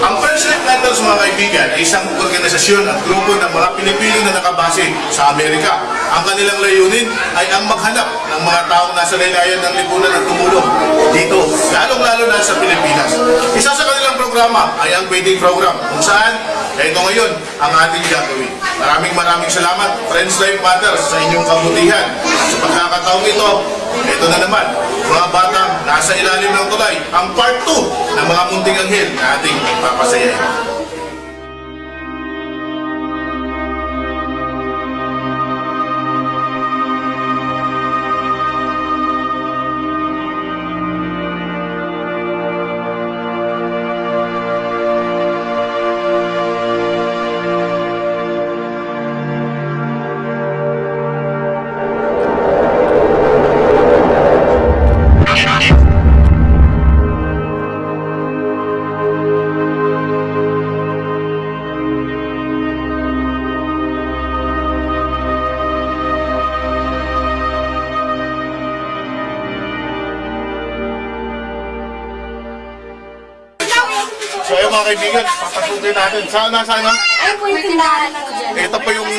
Ang First Life Letters mga kaibigan ay isang organisasyon at grupo ng mga Pilipino na nakabase sa Amerika. Ang kanilang layunin ay ang maghanap ng mga taong nasa laylayan ng lipunan at tumulong dito, lalong-lalo na sa Pilipinas. Isa sa kanilang programa ay ang wedding program kung saan ito ngayon ang ating gagawin. Maraming maraming salamat, Friends Life Matters, sa inyong kabutihan. Sa pagkakataong ito, ito na naman, mga batang nasa ilalim ng tulay, ang part 2 ng mga munting anghel na ating papasayahin. Mga kaibigan, papasukin natin. Saan po yung tindahan ko dyan. Ito po yung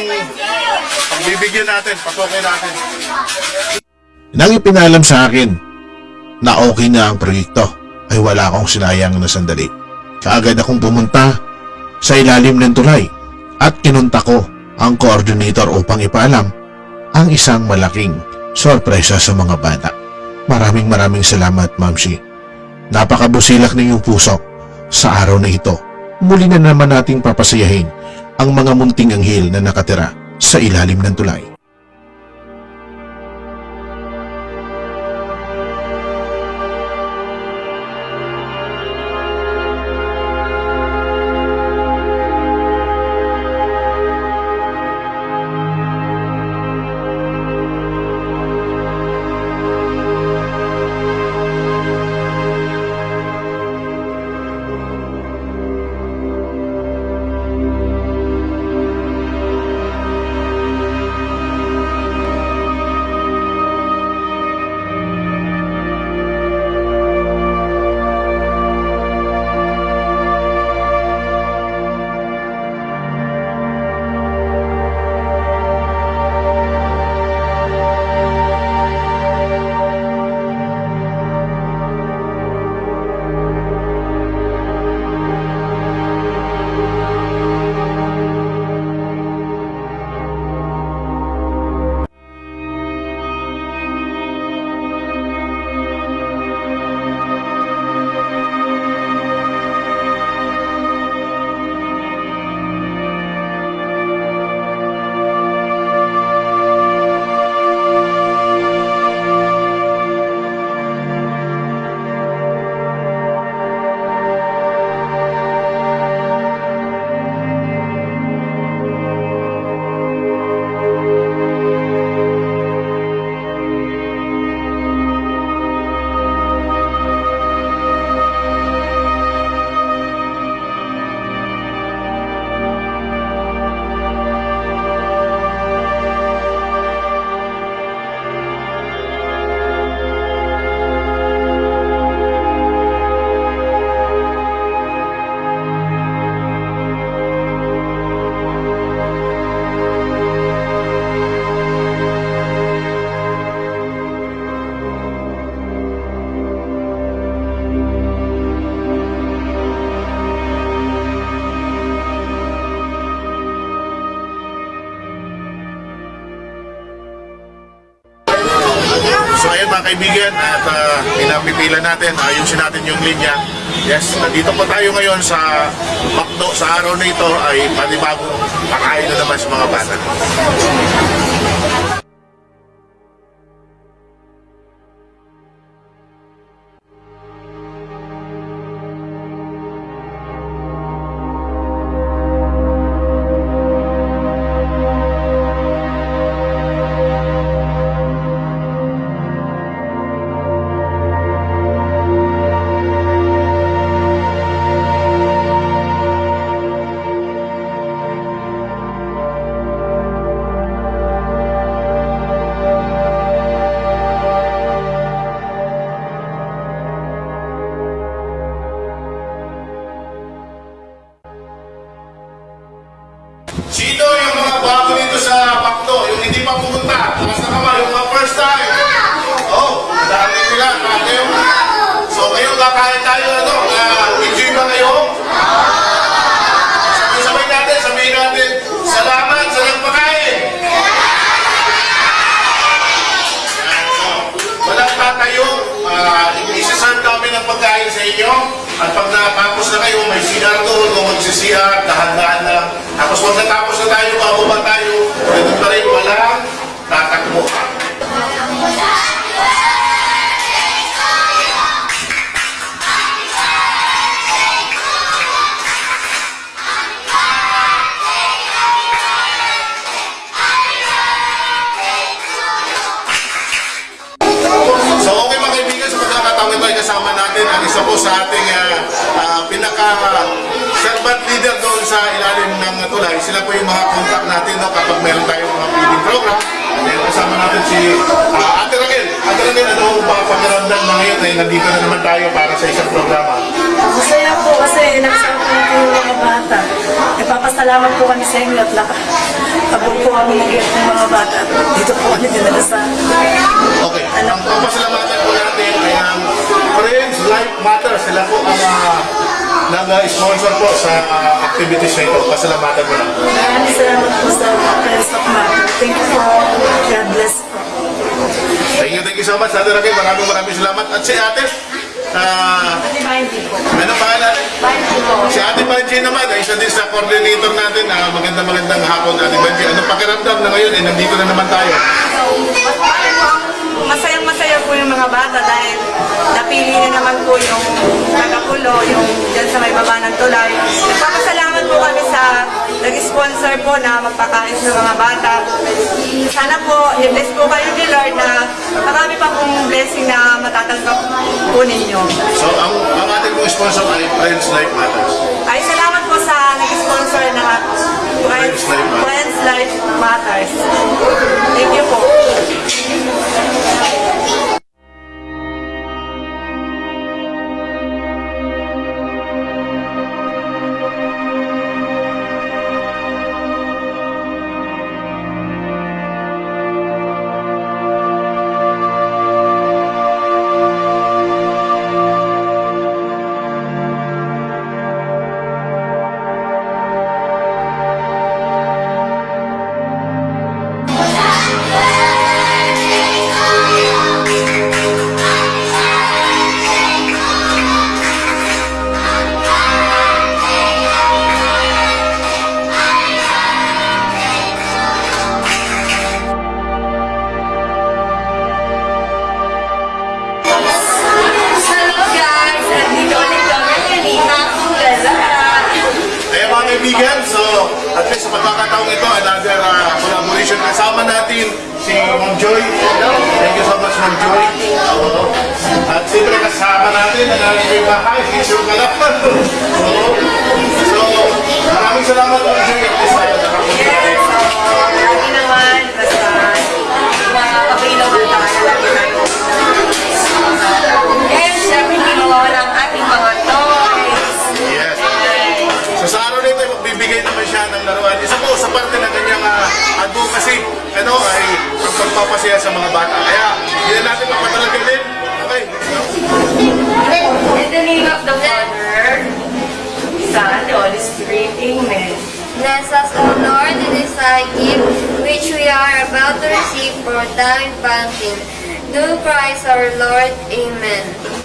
pagbibigyan natin, pasukin natin. Nang ipinalam sa akin na okay na ang proyekto ay wala akong sinayang na sandali. Kaagad akong pumunta sa ilalim ng tulay at kinunta ko ang coordinator upang ipaalam ang isang malaking sorpresa sa mga bata. Maraming maraming salamat, Mamsi. Napakabusilak ng iyong puso sa araw na ito. Muli na naman nating papasayahin ang mga munting anghel na nakatira sa ilalim ng tulay. Pinapipila natin, ayusin natin yung linya. Yes, nandito po tayo ngayon sa Makdo sa araw na ito ay panibagong pakain na naman sa mga bata. Tapos huwag natapos na tayo, bababa tayo, ganun pa rin, walang tatakbo. kasama natin ang isa po sa ating uh, uh, pinaka band leader doon sa ilalim ng tulay, sila po yung mga contact natin no, kapag meron tayong mga feeding program. Ayan, kasama natin si ah, Ate Raquel. Ate Raquel, ano ang mga pakiramdam na ngayon ay nandito na naman tayo para sa isang programa? Masaya po kasi nagsama po yung mga bata. Nagpapasalamat po kami sa inyo at lakas. Habang po kami ng mga bata. Dito po kami dinala sa Okay, ang papasalamatan po natin ay ang Friends Life Matter. Sila po ang uh, nag-sponsor po sa ah, activities na ito. Pasalamatan mo na. Maraming salamat po sa Friends of Mother. Thank you for God bless po. Thank you, thank you so much, Ate Raquel. Maraming maraming salamat. At si Ate, ah, ano pangalan? Si Ate Banji naman, ay isa din sa coordinator natin. Uh, magandang magandang hapon, Ate Banji. Ano pakiramdam na ngayon? Eh, nandito na naman tayo. Masayang masaya po yung mga bata dahil napili na naman po yung tagapulo, yung dyan sa may baba ng tulay. Nagpapasalamat po kami sa nag-sponsor po na magpakain sa mga bata. Sana po, i-bless po kayo ni Lord na marami pa pong blessing na matatanggap po ninyo. So, ang, ang ating pong sponsor ay Friends Life Matters. Ay, salamat po sa nag-sponsor na Friends, Friends Life Matters. Friends Life Matters. Thank you po. Pagkakataong ito, another uh, collaboration kasama natin si Ma'am Joy. Thank you so much, Ma'am Joy. Oo. At siyempre kasama natin ang aming bahay, si Sir Kalapan. Oo. So, maraming salamat, Ma'am Joy. Pagpapasaya sa mga bata. Kaya, hindi na natin papatalagalin. Okay. In the name of the Father, Son, the Holy Spirit, Amen. bless us, O Lord, in this thy gift which we are about to receive for thy bounty. Through Christ our Lord. Amen.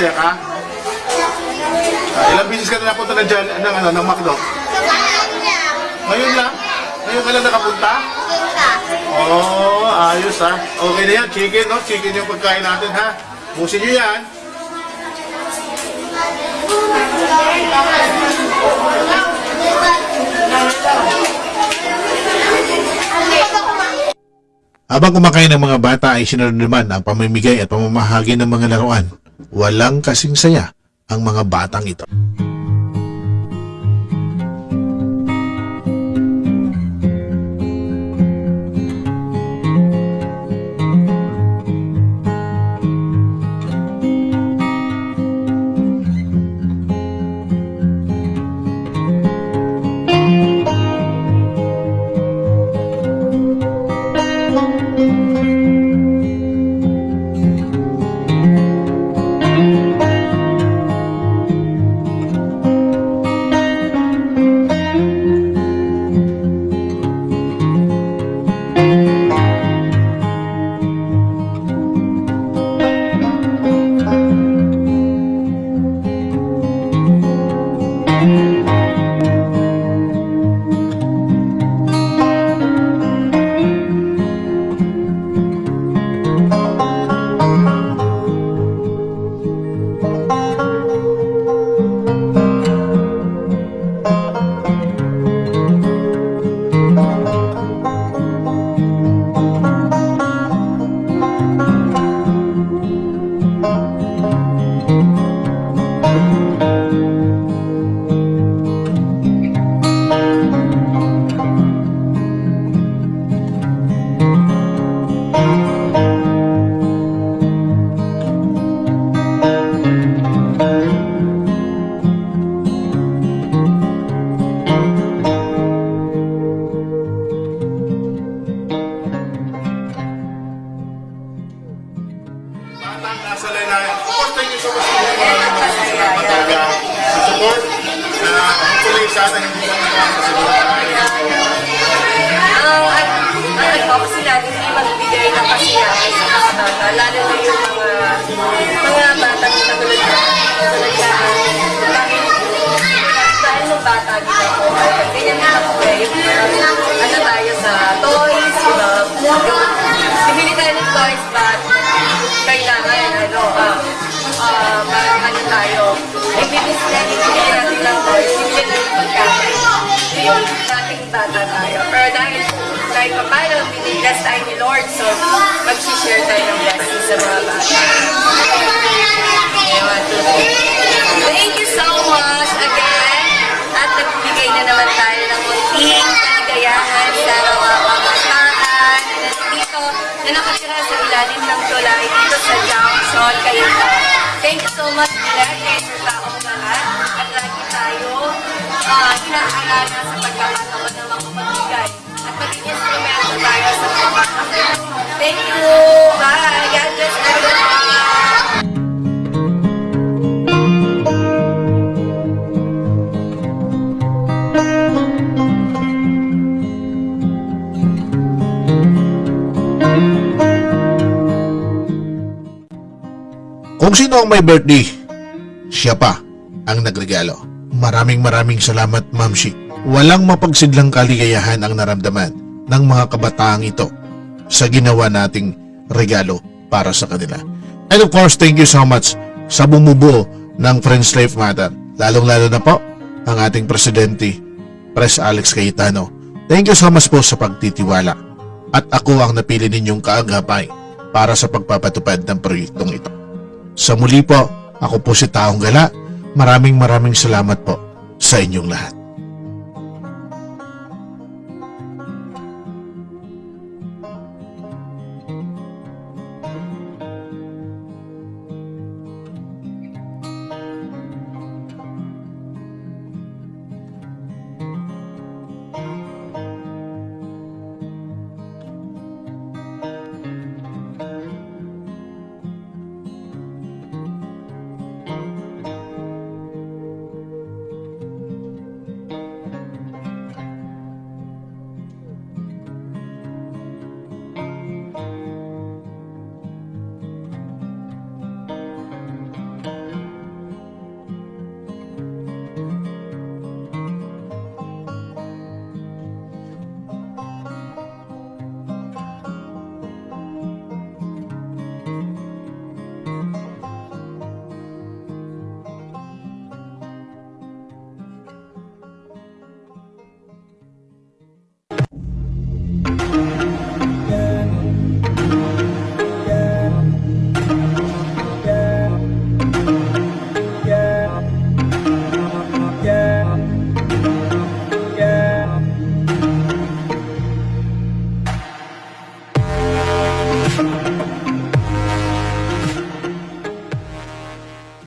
Masaya ka? Ah, ilang bisis ka na napunta na dyan, ng, ano, ng McDo? Ngayon lang? Ngayon ka lang nakapunta? Oo, oh, ayos ha. Okay na yan, chicken, no? Chicken yung pagkain natin, ha? Busin nyo yan. Habang kumakain ng mga bata ay sinunod naman ang pamimigay at pamamahagi ng mga laruan. Walang kasing saya ang mga batang ito. Bata din ako, ay ganyan din ako eh, yung ano tayo sa toys, yung yung bibili tayo ng toys but kailangan ano, ah, ah, parang ano tayo, ibibili bibili natin ng toys, bibili natin ng pagkain. Yung dating bata tayo. Pero dahil kahit pa paano, binibless tayo ni Lord, so mag-share tayo ng blessings sa mga bata. Thank you so much again. Nagbigay na naman tayo ng munting kaligayahan sa mga pamataan dito na nakatira sa ilalim ng tulay dito sa Junction, Cayetano. Thank you so much, kay Sir Taong lahat. At lagi tayo uh, hinaaalala sa pagkakataon ng mga pagbigay. At maging instrumento tayo sa pagkakataon. Thank you! Bye! God bless everyone! Kung sino ang may birthday, siya pa ang nagregalo. Maraming maraming salamat, Ma'am Shi. Walang mapagsidlang kaligayahan ang naramdaman ng mga kabataang ito sa ginawa nating regalo para sa kanila. And of course, thank you so much sa bumubuo ng Friends Life Matter. Lalong-lalo na po ang ating presidente, Pres Alex Cayetano. Thank you so much po sa pagtitiwala. At ako ang napili ninyong kaagapay para sa pagpapatupad ng proyektong ito. Sa muli po, ako po si Taong Gala. Maraming maraming salamat po sa inyong lahat.